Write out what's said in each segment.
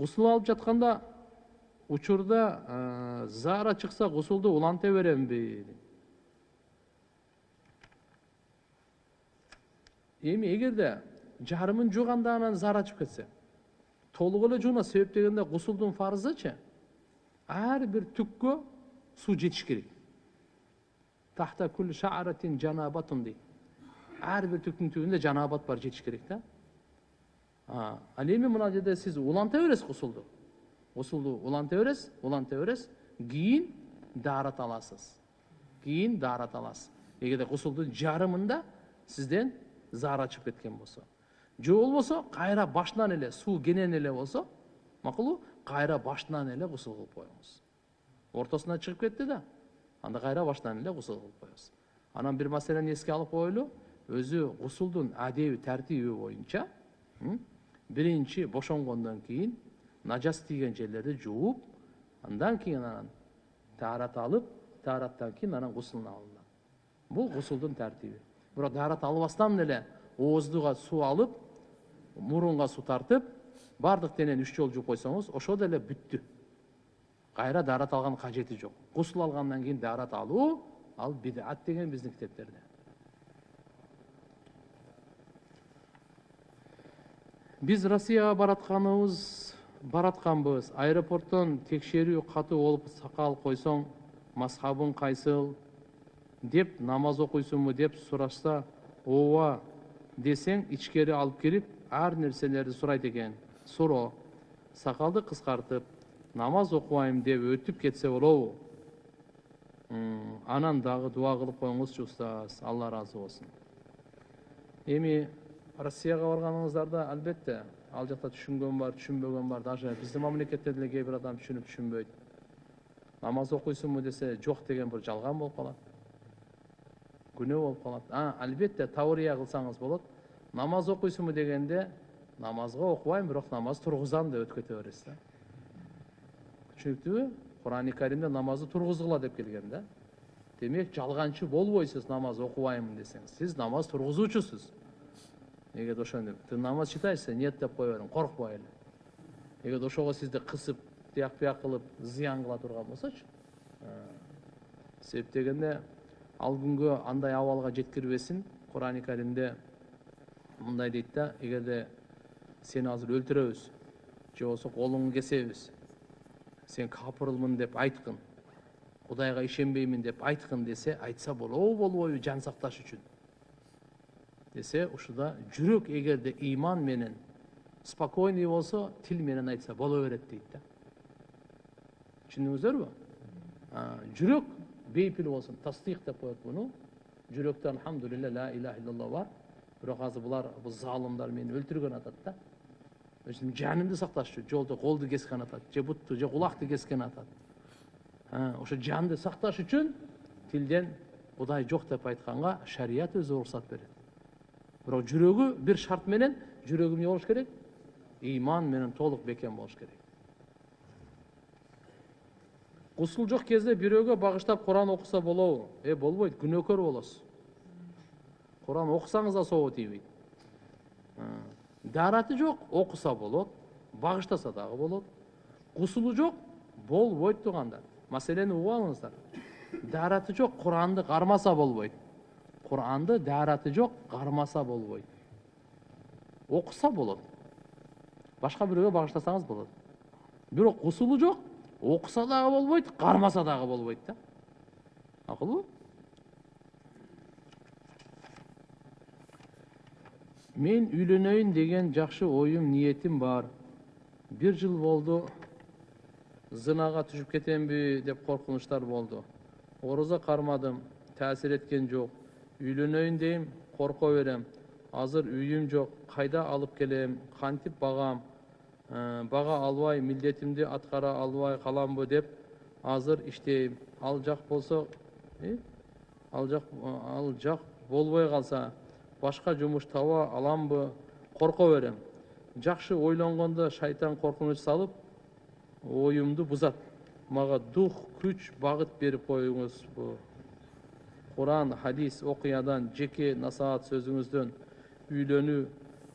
гусул алып жатканда учурда заара чыкса гусулду уланта беремби? Эми эгерде жарымын жууганда анан заара чыгып кетсе толук эле жууна себеп дегенде гусулдун фарзычы ар бир түккө суу жетиш керек. Тахта кул шааратин жанабатун дейт ар бир түктүн түбүндө жанабат бар жетиш керек да. Ал эми мына жерде сиз уланта бересиз гусулду гусулду уланта бересиз уланта бересиз кийин даарат аласыз кийин даарат аласыз эгерде гусулдун жарымында сизден заара чыгып кеткен болсо же болбосо кайра башынан эле суу кенен эле болсо макулбу кайра башынан эле гусул кылып коюңуз ортосунан чыгып кетти да анда кайра башынан эле гусул кылып коесуз анан бир маселени эске алып коелу өзү гусулдун адеби тартиби боюнча биринчи бошонгондон кийин нажас тийген жерлерди жууп андан кийин анан таарат алып таараттан кийин анан гусулуна алынат бул гусулдун тартиби бирок даарат албастан эле ооздуга суу алып мурунга суу тартып баардык денени үч жолу жууп койсоңуз ошо деле бүттү кайра даарат алгандын кажети жок гусул алгандан кийин даарат алуу ал бидат деген биздин китептерде биз россияга баратканыбыз баратканбыз аэропорттон текшерүү катуу болуп сакал койсоң мазхабың кайсыл деп намаз окуйсуңбу деп сурашса ооба десең ичкери алып кирип ар нерселерди сурайт экен суроо сакалды кыскартып намаз окубайм деп өтүп кетсе болобу анан дагы дуа кылып коюңузчу устаз алла ыраазы болсун эми россияга барганыңыздарда албетте ал жакта түшүнгөн бар түшүнбөгөн бар даже биздин мамлекетте деле кээ адам түшүнүп түшүнбөйт намаз окуйсуңбу десе жок деген бир жалган болуп калат күнөө болуп калат а албетте таурия кылсаңыз болот намаз окуйсуңбу дегенде намазга окубайм бирок намаз тургузам деп өтүп кете бересиз да түшүнүктүүбү курани каримде намазды тургузгула деп келген да демек жалганчы болбойсуз намаз окубаймын десеңиз сиз намаз тургузуучусуз эгерде ошону ты намаз читаешься? Нет деп кое бериң коркпой эле эгерде ошого сизди кысып тияк бияк кылып зыян кыла турган болсочу себеп дегенде ал күнгө андай абалга жеткирбесин курани каримде мындай дейт да эгерде сени азыр өлтүрөбүз же болбосо колуңду кесебиз сен капырмын деп айткын кудайга ишенбеймин деп айткын десе айтса болобу болбойбу жан сакташ үчүн. Десе ушуда жүрөк эгерде ыйман менен спокойный болсо тил менен айтса боло берет дейт да түшүндүңүздөрбү жүрөк бейпил болсун тастыйк деп коет муну жүрөктө альхамдулилля ла иляха иллалла бар бирок азыр булар бул заалымдар мени өлтүргөн атат да жанымды сакташ үчүн жолдо колду кескен атат же бутту же кулакты кескен атат ошо жанды сакташ үчүн тилден кудай жок деп айтканга шарият өзү уруксат берет бирок жүрөгү бир шарт менен жүрөгү эмне болуш керек ыйман менен толук бекем болуш керек гусул жок кезде бирөөгө багыштап куран окуса болобу э болбойт күнөөкөр болосуз куран окусаңыз да сообу тийбейт даараты жок окуса болот багыштаса дагы болот гусулу жок болбойт туугандар маселени угуп алыңыздар даараты жок куранды кармаса болбойт куранды даараты жок кармаса болбойт окуса болот башка бирөөгө багыштасаңыз болот бирок гусулу жок окуса дагы болбойт кармаса дагы болбойт да макулбу мен үйлөнөйүн деген жакшы оюм ниетим бар бир жыл болду зынага түшүп кетемби деп коркунучтар болду орозо кармадым таасир эткен жок үйлөнөйүн дейм корко берем. Азыр үйүм жок кайда алып келем? Кантип багам бага албай милдетимди аткара албай каламбы деп азыр иштейм ал жак болсо ал жак ал жак болбой калса башка жумуш таба аламбы корко берем. Жакшы ойлонгондо шайтан коркунуч салып оюмду бузат мага дух күч багыт берип коюңузбу куран хадис окуядан жеке насаат сөзүңүздөн үйлөнүү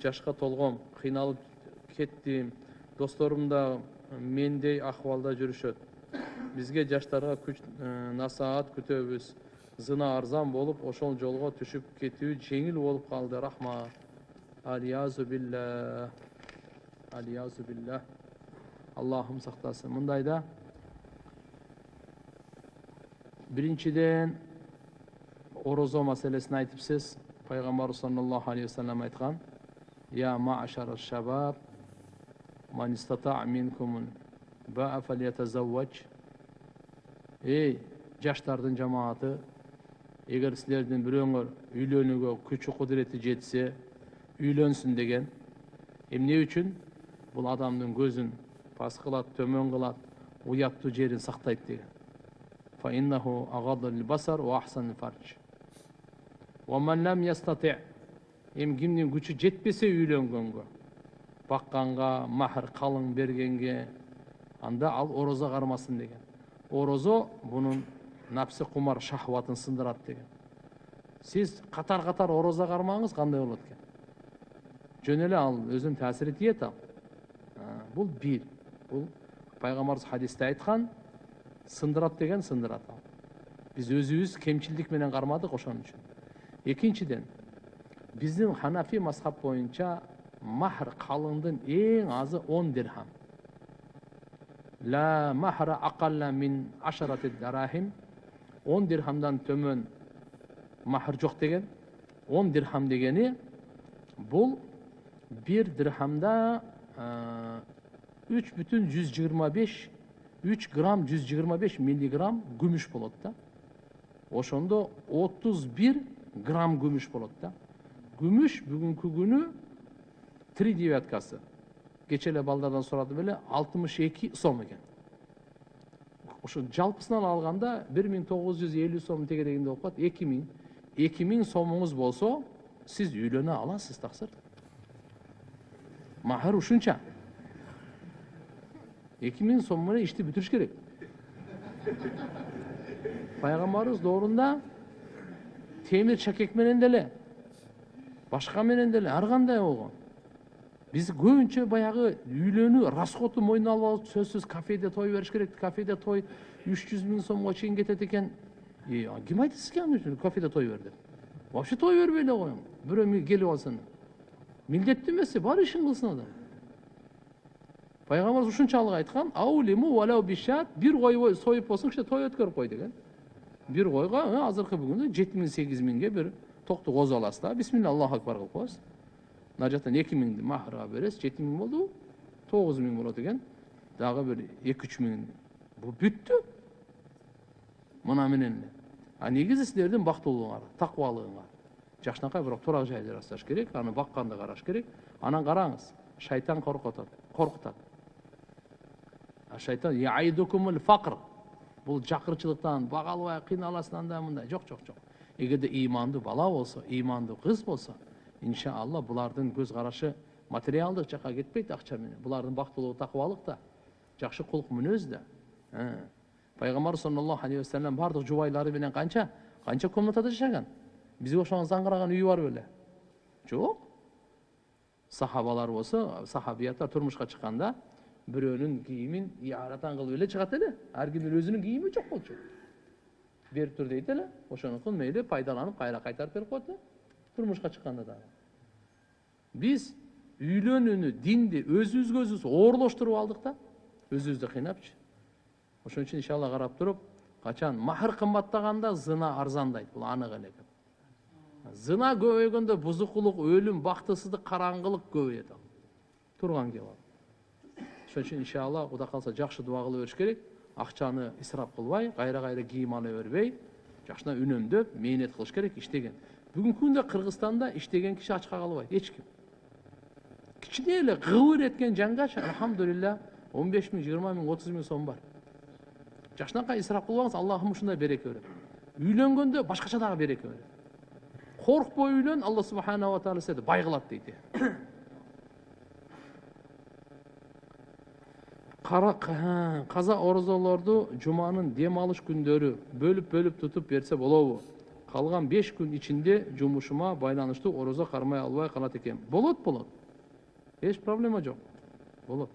жашка толгом кыйналып кеттим досторум да мендей акыбалда жүрүшөт бизге жаштарга күч насаат күтөбүз зына арзан болуп ошол жолго түшүп кетүү жеңил болуп калды рахмат алиязу билля алиязу билля аллахым сактасын мындайда биринчиден орозо маселесин айтыпсыз пайгамбарыбыз саллаллаху алейхи вассалам айткан я машара шабаб эй жаштардын жамааты эгер силердин бирөөңөр үйлөнүүгө күчү кудурети жетсе үйлөнсүн деген эмне үчүн бул адамдын көзүн пас кылат төмөн кылат уяттуу жерин сактайт деген эми кимдин күчү жетпесе үйлөнгөнгө бакканга махр калың бергенге анда ал орозо кармасын деген орозо бунун напсы кумар шахватын сындырат деген сиз катар катар орозо кармаңыз кандай болот экен жөн эле ал өзүнүн таасири тиет ал бул бир бул пайгамбарыбыз хадисте айткан сындырат деген сындырат ал биз өзүбүз кемчилдик менен кармадык ошон үчүн экинчиден биздин ханафи мазхаб боюнча махр калыңдын эң азы он дирхам ла махра акалла мин ашарати дарахим он дирхамдан төмөн махр жок деген он дирхам дегени бул бир дирхамда үч бүтүн жүз жыйырма беш үч грамм жүз жыйырма беш миллиграмм күмүш болот да ошондо отуз бир грамм күмүш болот да күмүш бүгүнкү күнү три девяткасы кече эле балдардан сурадым эле алтымыш эки сом экен ошо жалпысынан алганда бир миң тогуз жүз элүү сом тегерегинде болуп калат эки миң эки миң сомуңуз болсо сиз үйлөнө аласыз таксыр махр ушунча эки миң сом менен ишти бүтүрүш керек пайгамбарыбыз доорунда темир чакек менен деле башка менен деле ар кандай болгон биз көбүнчө баягы үйлөнүү расходу мойнуна алып алып сөзсүз кафеде той бериш керек кафеде той үч жүз миң сомго чейин кетет экен ким айтты сизге аны кафеде той бер деп вообще той бербей эле коюң бирөө келип алсын милдеттүү эмес бар ишин кылсын адам пайгамбарыбыз ушунчалык айткан аулиму бишат бир кой союп болсун кичине той өткөрүп кой деген бир койго азыркы бүгүндө жети миң сегиз миңге бир токту козуп аласыз да бисмилля аллаху акбар кылып коесуз мына жактан эки миңди махрга бересиз жети миң болдубу тогуз миң болот экен дагы бир эки үч миң бул бүттү мына менен эле а негизи силердин бактылууңар такыбалыгыңар жакшынакай бирок турак жай жасаш керек аны бакканды караш керек анан караңыз шайтан коркутат коркутат шайтан жакырчылыктан бага албай кыйналасың андай мындай жок жок жок эгерде ыймандуу бала болсо ыймандуу кыз болсо иншалла булардын көз карашы материалдык жака кетпейт акча менен булардын бактылыгы такыбалык да жакшы кулк мүнөз да пайгамбар саллаллаху алейхи вассалам баардык жубайлары менен канча канча комнатада жашаган бизге окшогон заңгыраган үйү бар беле жок сахабалар болсо сахабияттар турмушка чыкканда бирөөнүн кийимин иаратан кылып эле чыгат эле ар кимдин өзүнүн кийими жок болчу берип тур дейт эле ошонукун мейли пайдаланып кайра кайтарып берип коет эле турмушка чыкканда дагы биз үйлөнүүнү динди өзүбүзгө өзүбүз оорлоштуруп алдык да өзүбүздү кыйнапчы ошон үчүн иншалла карап туруп качан махр кымбаттаганда зына арзандайт бул анык эле зына көбөйгөндө бузукулук өлүм бактысыздык караңгылык көбөйөт ал турган кеп ошон үчүн иншалла кудай кааласа жакшы дуба кыла бериш керек. Акчаны исрап кылбай кайра кайра кийим ала бербей жакшына үнөмдөп мээнет кылыш керек иштеген бүгүнкү күндө кыргызстанда иштеген киши ачка калбайт эч ким кичине эле кыбыр эткен жангаш альхамдулилля он беш миң жыйырма миң отуз миң сом бар жакшынакай исрап кылбаңыз аллахым ушундай береке берет үйлөнгөндө башкача дагы береке берет коркпой үйлөн алла субханала таала сени бай кылат дейт каза орозолорду жуманын дем алыш күндөрү бөлүп бөлүп тутуп берсе болобу калган беш күн ичинде жумушума байланыштуу орозо кармай албай калат экем болот болот эч проблема жок болот